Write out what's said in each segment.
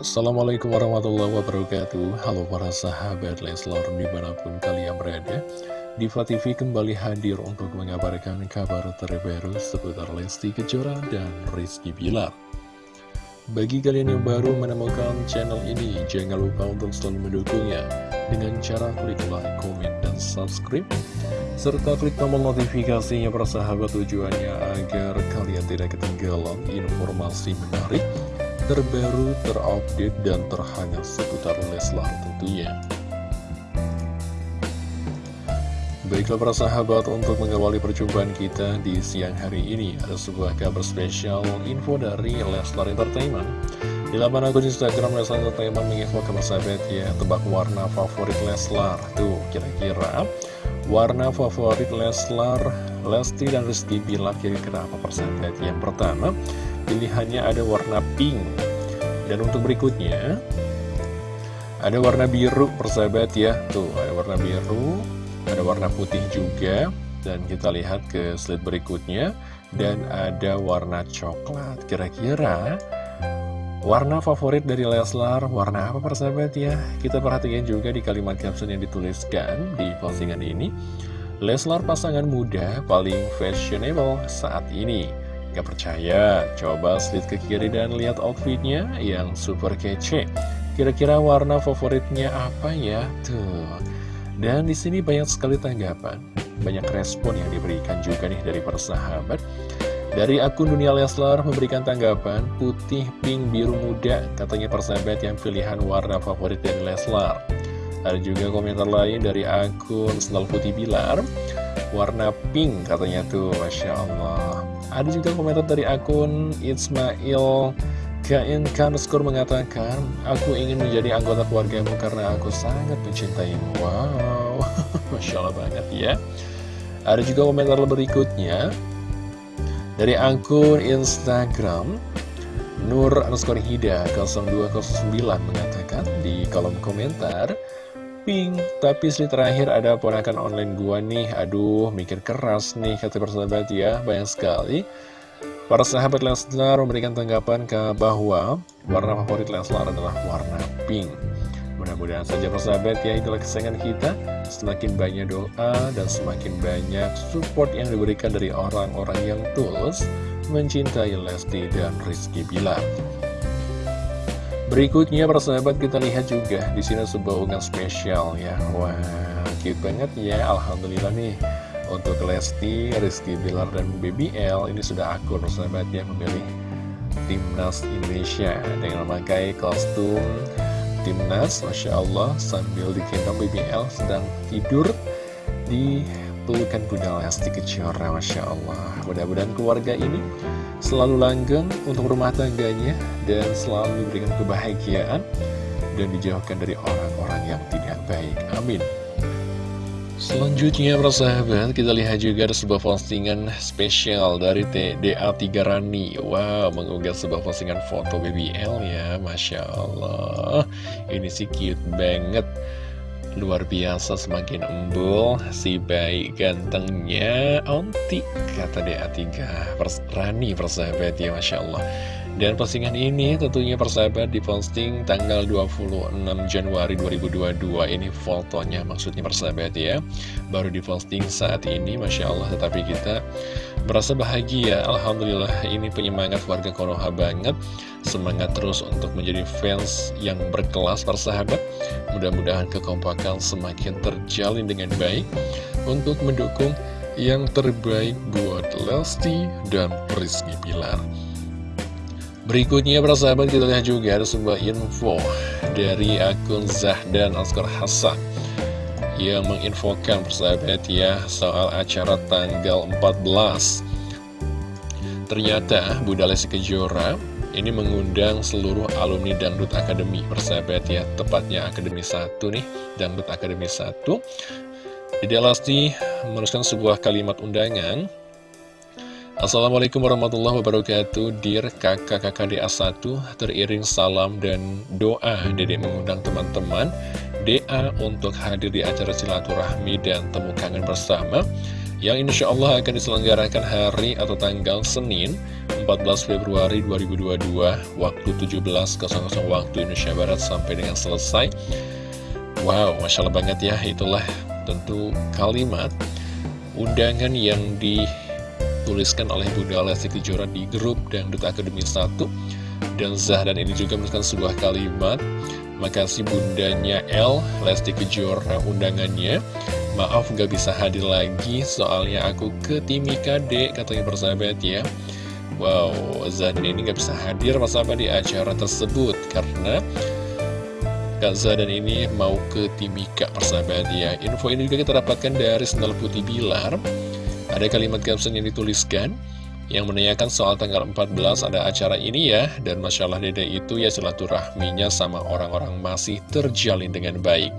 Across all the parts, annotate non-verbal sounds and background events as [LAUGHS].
Assalamualaikum warahmatullahi wabarakatuh. Halo para sahabat Leslar di mana pun kalian berada Diva TV kembali hadir untuk mengabarkan kabar terbaru seputar Lesti Kejora dan Rizky Bilar. Bagi kalian yang baru menemukan channel ini Jangan lupa untuk selalu mendukungnya Dengan cara klik like, komen, dan subscribe serta klik tombol notifikasinya para sahabat tujuannya agar kalian tidak ketinggalan informasi menarik terbaru, terupdate, dan terhangat seputar Leslar tentunya. Baiklah para sahabat, untuk mengawali perjumpaan kita di siang hari ini, ada sebuah kabar spesial info dari Leslar Entertainment. Di laman akun Instagram Leslar Entertainment menginfo sahabat ya, tebak warna favorit Leslar. Tuh, kira-kira warna favorit Leslar, Lesti dan Rizky Bilar kira-kira apa persahabat? Yang pertama, pilihannya ada warna pink. Dan untuk berikutnya ada warna biru persahabat ya. Tuh ada warna biru ada warna putih juga. Dan kita lihat ke slide berikutnya. Dan ada warna coklat kira-kira warna favorit dari Leslar warna apa persahabat ya? Kita perhatikan juga di kalimat caption yang dituliskan di postingan ini. Leslar pasangan muda paling fashionable saat ini Gak percaya? Coba slide ke kiri dan lihat outfitnya yang super kece. Kira-kira warna favoritnya apa ya? Tuh. Dan di sini banyak sekali tanggapan, banyak respon yang diberikan juga nih dari persahabat. Dari akun Dunia Leslar memberikan tanggapan putih, pink, biru muda, katanya persahabat yang pilihan warna favorit dari Leslar. Ada juga komentar lain dari akun Senal Putih Bilar, warna pink katanya tuh, Masya Allah. Ada juga komentar dari akun Ismail Kain Kanuskur mengatakan, Aku ingin menjadi anggota keluargamu karena aku sangat mencintaimu. Wow, [LAUGHS] Masya Allah banget ya. Ada juga komentar berikutnya dari akun Instagram Nur underscore Hida 0209 mengatakan di kolom komentar Pink, tapi sih terakhir ada ponakan online gua nih. Aduh, mikir keras nih kata persahabat ya. Banyak sekali. Para sahabat Leslar memberikan tanggapan ke bahwa Warna favorit Leslar adalah warna pink. Mudah-mudahan saja persahabat ya itulah kesayangan kita. Semakin banyak doa dan semakin banyak support yang diberikan dari orang-orang yang tulus Mencintai Lesti dan Rizky Bilar Berikutnya persahabat kita lihat juga di sini sebuah unggahan spesial ya. Wah, cute banget ya. Alhamdulillah nih untuk Lesti, Rizky Bilar dan BBL ini sudah akur persahabat ya memilih timnas Indonesia dengan memakai kostum timnas, masya Allah sambil digendong BBL sedang tidur di pelukan Bunda Lesti Kejora, masya Allah. Mudah-mudahan keluarga ini selalu langgeng untuk rumah tangganya dan selalu diberikan kebahagiaan dan dijauhkan dari orang-orang yang tidak baik. Amin. Selanjutnya persahabat kita lihat juga ada sebuah postingan spesial dari TDA 3 Rani Wow mengunggah sebuah postingan foto BBL ya Masya Allah Ini sih cute banget Luar biasa semakin embul Si baik gantengnya Onti kata DA3 Pers Rani persahabat ya Masya Allah. Dan postingan ini tentunya persahabat diposting tanggal 26 Januari 2022 Ini fotonya maksudnya persahabat ya Baru diposting saat ini Masya Allah. Tetapi kita merasa bahagia. Alhamdulillah ini penyemangat warga Konoha banget Semangat terus untuk menjadi fans yang berkelas persahabat Mudah-mudahan kekompakan semakin terjalin dengan baik Untuk mendukung yang terbaik buat Lesti dan Rizky Pilar Berikutnya persahabat kita lihat juga ada sebuah info dari akun Zahdan Oscar Hasan yang menginfokan persahabat ya soal acara tanggal 14 Ternyata Bunda Lesti Kejora ini mengundang seluruh alumni Dangdut Akademi persahabat ya tepatnya Akademi 1 nih Dangdut Akademi 1 Dede Lesti menuliskan sebuah kalimat undangan. Assalamualaikum warahmatullahi wabarakatuh. Dir kakak-kakak DA1 Teriring salam dan doa Dede mengundang teman-teman. DA untuk hadir di acara silaturahmi dan temu kangen bersama yang insya Allah akan diselenggarakan hari atau tanggal Senin 14 Februari 2022 waktu 17.00 waktu Indonesia Barat sampai dengan selesai. Wow, Masya Allah banget ya itulah tentu kalimat undangan yang dituliskan oleh Bunda Lesti Kejora di grup Dangdut Akademi 1 dan Zahdan ini juga menuliskan sebuah kalimat. Makasih bundanya L, Lesti Kejora undangannya Maaf gak bisa hadir lagi. Soalnya aku ke Timika D katanya persahabat ya. Wow, Zahdan ini gak bisa hadir apa di acara tersebut Karena Kak Zahdan ini mau ke Timika persahabat ya. Info ini juga kita dapatkan dari Sendal Putih Bilar. Ada kalimat caption yang dituliskan yang menanyakan soal tanggal 14 ada acara ini ya. Dan Masya Allah dede itu ya silaturahminya sama orang-orang masih terjalin dengan baik.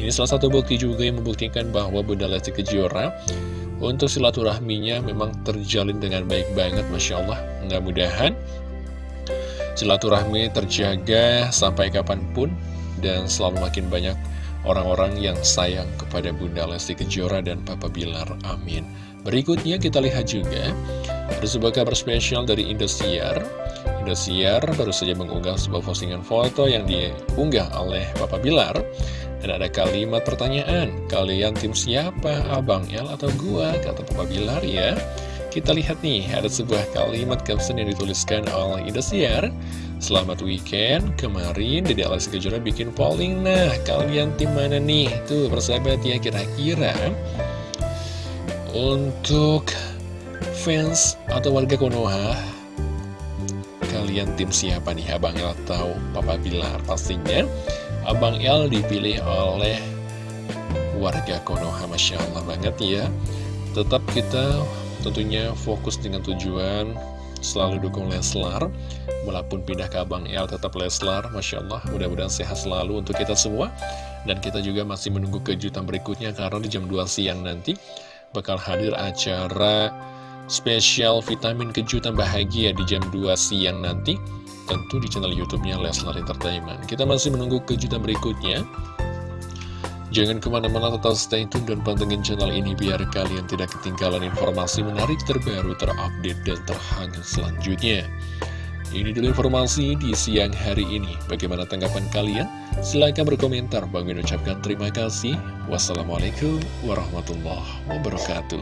Ini salah satu bukti juga yang membuktikan bahwa Bunda Lesti Kejora untuk silaturahminya memang terjalin dengan baik banget Masya Allah. Mudah-mudahan silaturahmi terjaga sampai kapan pun dan selalu makin banyak orang-orang yang sayang kepada Bunda Lesti Kejora dan Papa Bilar. Amin. Berikutnya kita lihat juga ada sebuah kabar spesial dari Indosiar. Indosiar baru saja mengunggah sebuah postingan foto yang diunggah oleh Papa Bilar. Dan ada kalimat pertanyaan Kalian tim siapa? Abang El atau gua? Kata Papa Bilar ya. Kita lihat nih, ada sebuah kalimat caption yang dituliskan oleh Indosiar. Selamat weekend, kemarin Dede Alexi Kejora bikin polling. Nah, kalian tim mana nih? Tuh, persahabat ya, kira-kira. Untuk fans atau warga Konoha Kalian tim siapa nih? Abang El atau Papa Bilar? Pastinya Abang El dipilih oleh warga Konoha Masya Allah banget ya. Tetap kita tentunya fokus dengan tujuan Selalu dukung Leslar. Walaupun pindah ke Abang El tetap Leslar Masya Allah. Mudah-mudahan sehat selalu untuk kita semua. Dan kita juga masih menunggu kejutan berikutnya Karena di jam 2 siang nanti bakal hadir acara spesial vitamin kejutan bahagia di jam 2 siang nanti tentu di channel youtube-nya Leslar Entertainment kita masih menunggu kejutan berikutnya jangan ke mana-mana tetap stay tune dan pantengin channel ini biar kalian tidak ketinggalan informasi menarik terbaru terupdate dan terhangat selanjutnya ini dulu informasi di siang hari ini. Bagaimana tanggapan kalian? Silahkan berkomentar. Bang ucapkan terima kasih. Wassalamualaikum warahmatullahi wabarakatuh.